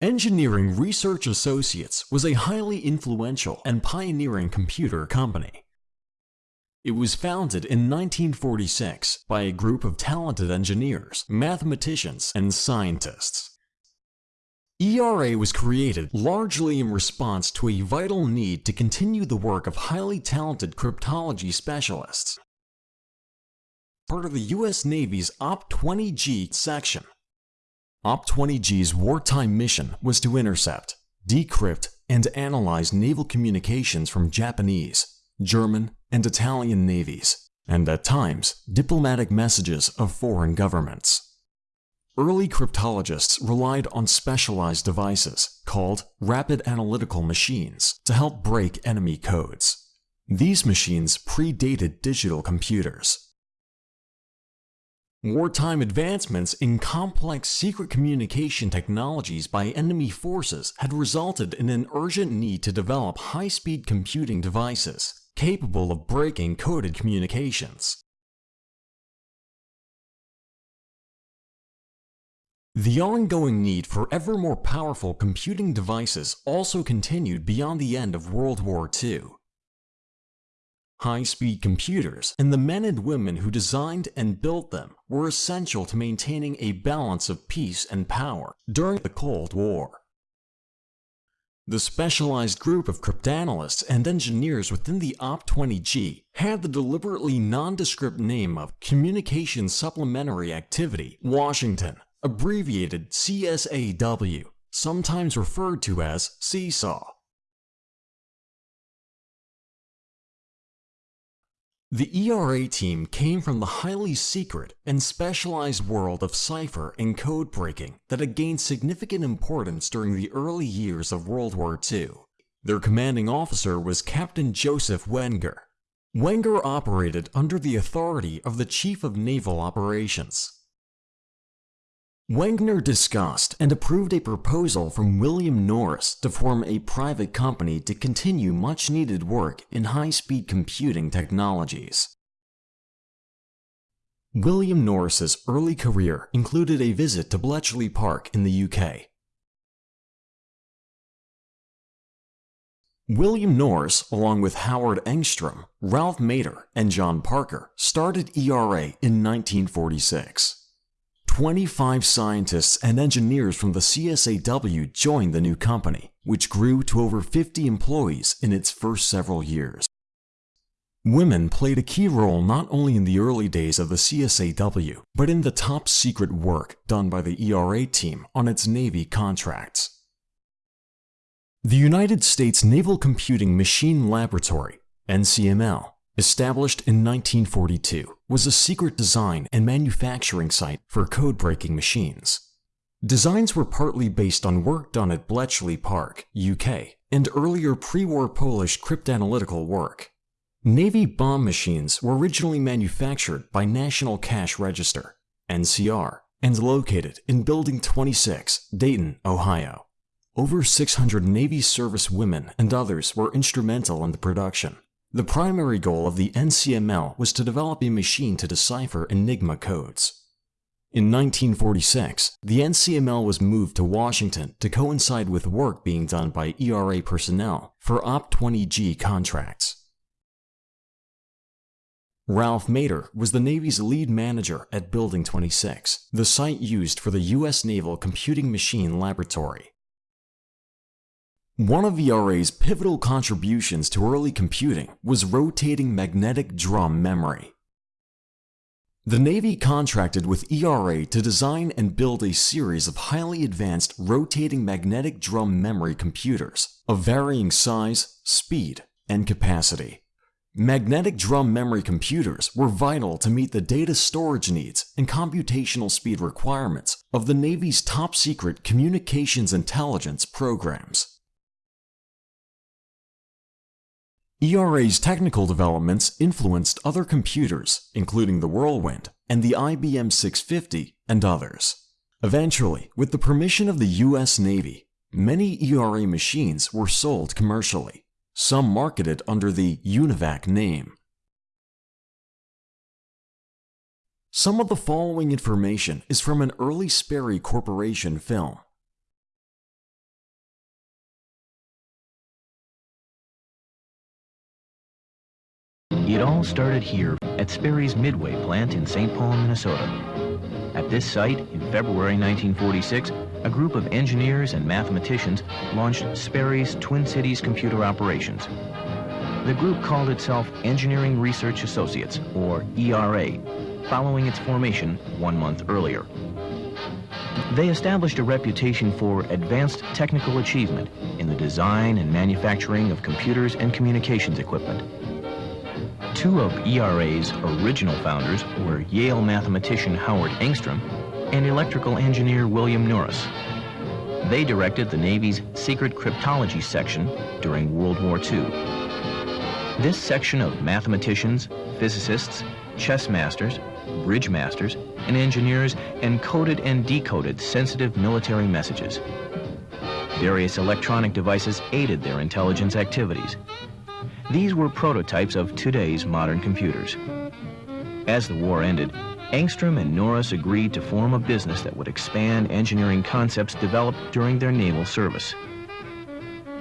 Engineering Research Associates was a highly influential and pioneering computer company. It was founded in 1946 by a group of talented engineers, mathematicians, and scientists. ERA was created largely in response to a vital need to continue the work of highly talented cryptology specialists. Part of the U.S. Navy's OP-20G section, OP-20G's wartime mission was to intercept, decrypt, and analyze naval communications from Japanese, German, and Italian navies, and at times, diplomatic messages of foreign governments. Early cryptologists relied on specialized devices, called rapid analytical machines, to help break enemy codes. These machines predated digital computers, Wartime advancements in complex secret communication technologies by enemy forces had resulted in an urgent need to develop high-speed computing devices capable of breaking coded communications. The ongoing need for ever more powerful computing devices also continued beyond the end of World War II high-speed computers, and the men and women who designed and built them were essential to maintaining a balance of peace and power during the Cold War. The specialized group of cryptanalysts and engineers within the OP-20G had the deliberately nondescript name of Communication Supplementary Activity Washington, abbreviated CSAW, sometimes referred to as Seesaw. The ERA team came from the highly secret and specialized world of cipher and code breaking that had gained significant importance during the early years of World War II. Their commanding officer was Captain Joseph Wenger. Wenger operated under the authority of the Chief of Naval Operations, Wenger discussed and approved a proposal from William Norris to form a private company to continue much needed work in high-speed computing technologies. William Norris's early career included a visit to Bletchley Park in the UK. William Norris, along with Howard Engstrom, Ralph Meader, and John Parker, started ERA in 1946. 25 scientists and engineers from the CSAW joined the new company, which grew to over 50 employees in its first several years. Women played a key role not only in the early days of the CSAW, but in the top secret work done by the ERA team on its Navy contracts. The United States Naval Computing Machine Laboratory, NCML, established in 1942, was a secret design and manufacturing site for code-breaking machines. Designs were partly based on work done at Bletchley Park, UK, and earlier pre-war Polish cryptanalytical work. Navy bombe machines were originally manufactured by National Cash Register, NCR, and located in Building 26, Dayton, Ohio. Over 600 Navy service women and others were instrumental in the production. The primary goal of the NCML was to develop a machine to decipher Enigma codes. In 1946, the NCML was moved to Washington to coincide with work being done by ERA personnel for OP-20G contracts. Ralph Meader was the Navy's lead manager at Building 26, the site used for the U.S. Naval Computing Machine Laboratory. One of ERA's pivotal contributions to early computing was rotating magnetic drum memory. The Navy contracted with ERA to design and build a series of highly advanced rotating magnetic drum memory computers of varying size, speed, and capacity. Magnetic drum memory computers were vital to meet the data storage needs and computational speed requirements of the Navy's top-secret communications intelligence programs. ERA's technical developments influenced other computers, including the Whirlwind and the IBM 650 and others. Eventually, with the permission of the US Navy, many ERA machines were sold commercially. some marketed under the UNIVAC name. Some of the following information is from an early Sperry Corporation film. It all started here at Sperry's Midway plant in St. Paul, Minnesota. At this site, in February 1946, a group of engineers and mathematicians launched Sperry's Twin Cities computer operations. The group called itself Engineering Research Associates, or ERA, following its formation one month earlier. They established a reputation for advanced technical achievement in the design and manufacturing of computers and communications equipment. Two of ERA's original founders were Yale mathematician Howard Engstrom and electrical engineer William Norris. They directed the Navy's secret cryptology section during World War II. This section of mathematicians, physicists, chess masters, bridge masters, and engineers encoded and decoded sensitive military messages. Various electronic devices aided their intelligence activities. These were prototypes of today's modern computers. As the war ended, Engstrom and Norris agreed to form a business that would expand engineering concepts developed during their naval service.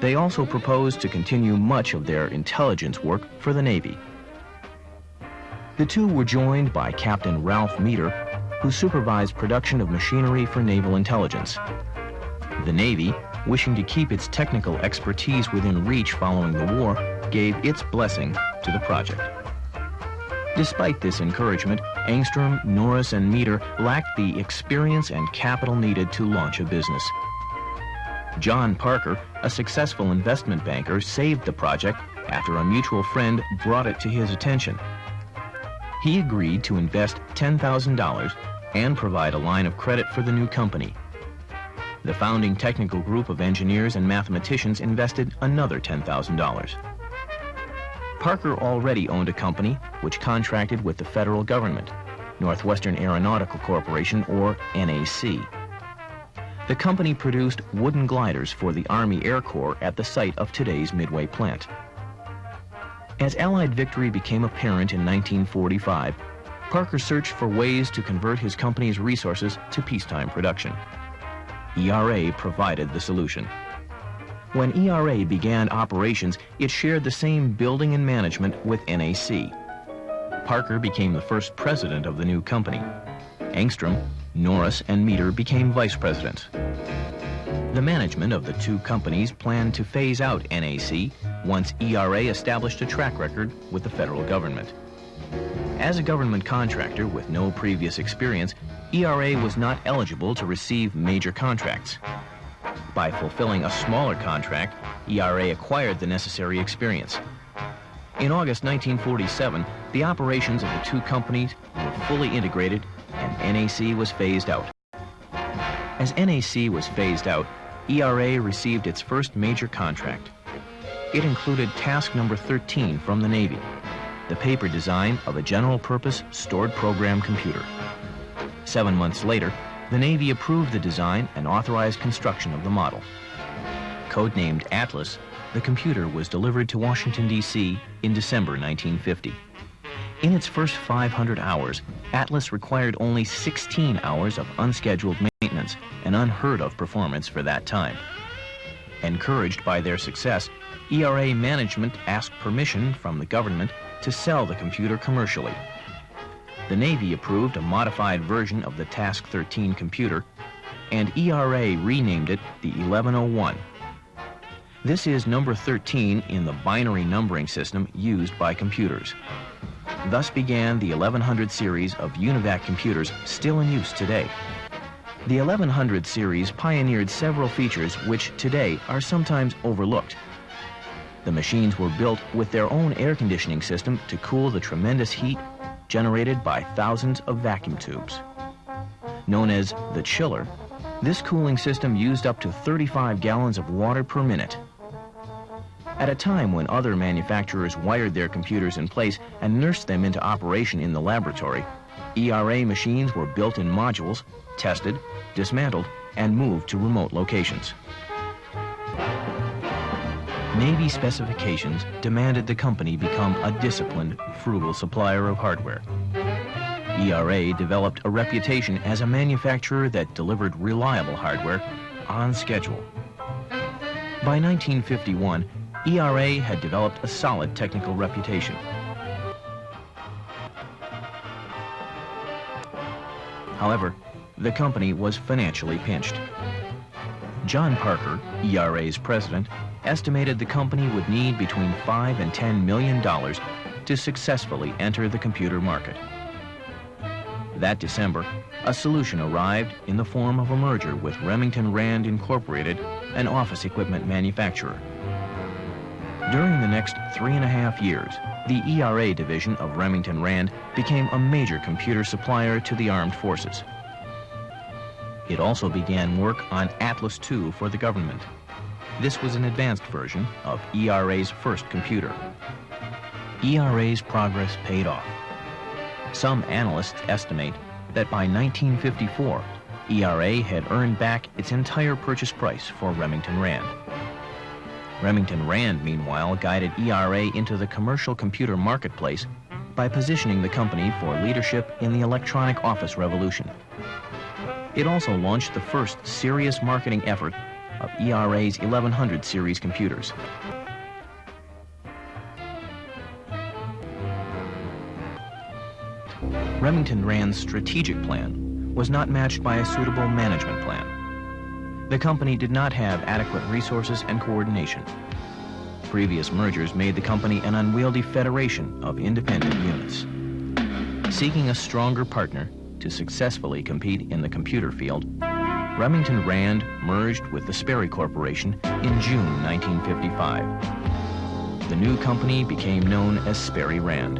They also proposed to continue much of their intelligence work for the Navy. The two were joined by Captain Ralph Meader, who supervised production of machinery for naval intelligence. The Navy, wishing to keep its technical expertise within reach following the war, gave its blessing to the project. Despite this encouragement, Engstrom, Norris, and Meader lacked the experience and capital needed to launch a business. John Parker, a successful investment banker, saved the project after a mutual friend brought it to his attention. He agreed to invest $10,000 and provide a line of credit for the new company. The founding technical group of engineers and mathematicians invested another $10,000. Parker already owned a company which contracted with the federal government, Northwestern Aeronautical Corporation, or NAC. The company produced wooden gliders for the Army Air Corps at the site of today's Midway plant. As Allied victory became apparent in 1945, Parker searched for ways to convert his company's resources to peacetime production. ERA provided the solution. When ERA began operations, it shared the same building and management with NAC. Parker became the first president of the new company. Engstrom, Norris, and Meader became vice presidents. The management of the two companies planned to phase out NAC once ERA established a track record with the federal government. As a government contractor with no previous experience, ERA was not eligible to receive major contracts. By fulfilling a smaller contract, ERA acquired the necessary experience. In August 1947, the operations of the two companies were fully integrated and NAC was phased out. As NAC was phased out, ERA received its first major contract. It included task number 13 from the Navy, the paper design of a general-purpose stored program computer. Seven months later, the Navy approved the design and authorized construction of the model. Codenamed Atlas, the computer was delivered to Washington, D.C. in December 1950. In its first 500 hours, Atlas required only 16 hours of unscheduled maintenance, an unheard of performance for that time. Encouraged by their success, ERA management asked permission from the government to sell the computer commercially. The Navy approved a modified version of the Task 13 computer, and ERA renamed it the 1101. This is number 13 in the binary numbering system used by computers. Thus began the 1100 series of UNIVAC computers still in use today. The 1100 series pioneered several features which today are sometimes overlooked. The machines were built with their own air conditioning system to cool the tremendous heat generated by thousands of vacuum tubes. Known as the chiller, this cooling system used up to 35 gallons of water per minute. At a time when other manufacturers wired their computers in place and nursed them into operation in the laboratory, ERA machines were built in modules, tested, dismantled, and moved to remote locations. Navy specifications demanded the company become a disciplined, frugal supplier of hardware. ERA developed a reputation as a manufacturer that delivered reliable hardware on schedule. By 1951, ERA had developed a solid technical reputation. However, the company was financially pinched. John Parker, ERA's president, estimated the company would need between 5 and 10 million dollars to successfully enter the computer market. That December, a solution arrived in the form of a merger with Remington Rand Incorporated, an office equipment manufacturer. During the next three and a half years, the ERA division of Remington Rand became a major computer supplier to the armed forces. It also began work on Atlas II for the government. This was an advanced version of ERA's first computer. ERA's progress paid off. Some analysts estimate that by 1954, ERA had earned back its entire purchase price for Remington Rand. Remington Rand, meanwhile, guided ERA into the commercial computer marketplace by positioning the company for leadership in the electronic office revolution. It also launched the first serious marketing effort of ERA's 1100 series computers. Remington Rand's strategic plan was not matched by a suitable management plan. The company did not have adequate resources and coordination. Previous mergers made the company an unwieldy federation of independent units. Seeking a stronger partner, to successfully compete in the computer field, Remington Rand merged with the Sperry Corporation in June 1955. The new company became known as Sperry Rand.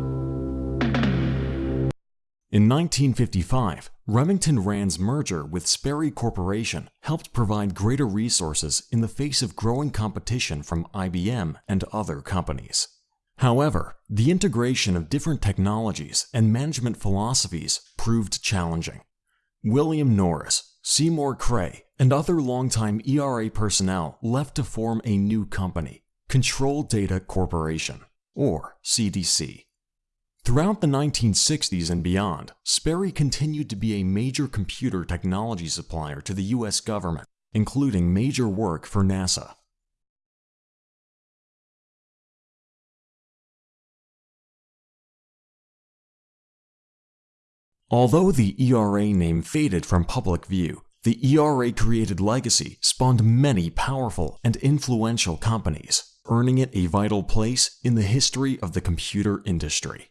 In 1955, Remington Rand's merger with Sperry Corporation helped provide greater resources in the face of growing competition from IBM and other companies. However, the integration of different technologies and management philosophies proved challenging. William Norris, Seymour Cray, and other longtime ERA personnel left to form a new company, Control Data Corporation, or CDC. Throughout the 1960s and beyond, Sperry continued to be a major computer technology supplier to the US government, including major work for NASA. Although the ERA name faded from public view, the ERA created legacy spawned many powerful and influential companies, earning it a vital place in the history of the computer industry.